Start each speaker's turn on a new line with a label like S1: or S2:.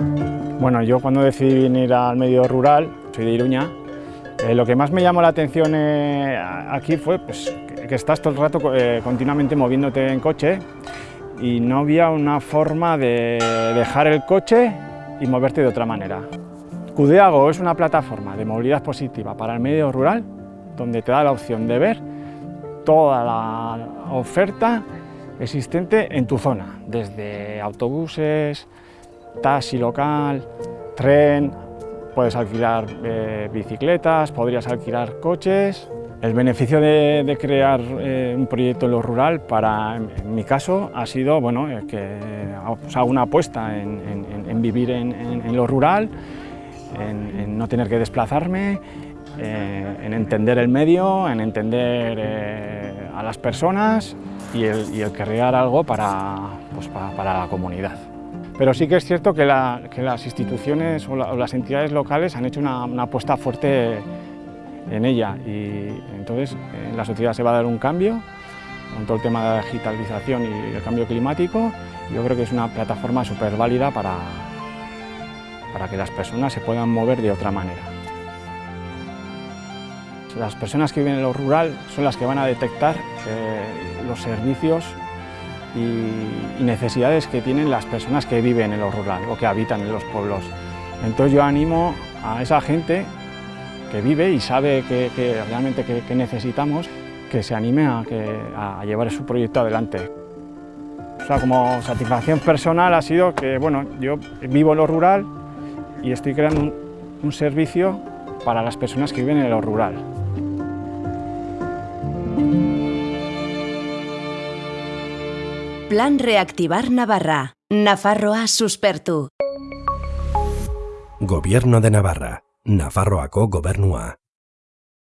S1: Bueno, yo cuando decidí venir al medio rural, soy de Iruña, eh, lo que más me llamó la atención eh, aquí fue pues, que, que estás todo el rato eh, continuamente moviéndote en coche y no había una forma de dejar el coche y moverte de otra manera. Cudeago es una plataforma de movilidad positiva para el medio rural donde te da la opción de ver toda la oferta existente en tu zona, desde autobuses, taxi local, tren, puedes alquilar eh, bicicletas, podrías alquilar coches. El beneficio de, de crear eh, un proyecto en lo rural, para, en, en mi caso, ha sido bueno, eh, que pues, hago una apuesta en, en, en vivir en, lo rural, en, no tener que desplazarme, eh, en entender el medio, en entender eh, a las personas y el, y el crear algo para, pues, para, para la comunidad. Pero sí que es cierto que, la, que las instituciones o, la, o, las entidades locales han hecho una, apuesta fuerte en ella y entonces en la sociedad se va a dar un cambio con todo el tema de la digitalización y el cambio climático. Yo creo que es una plataforma súper válida para, para que las personas se puedan mover de otra manera. Las personas que viven en lo rural son las que van a detectar eh, los servicios y, necesidades que tienen las personas que viven en lo rural o que habitan en los pueblos. Entonces yo animo a esa gente que vive y sabe que, realmente que, que, necesitamos que se anime a, que, a llevar su proyecto adelante. O sea, como satisfacción personal ha sido que bueno, yo vivo en lo rural y estoy creando un servicio para las personas que viven en lo rural.
S2: Plan Reactivar Navarra. Nafarroa suspertu.
S3: Gobierno de Navarra. Nafarroako gobernua.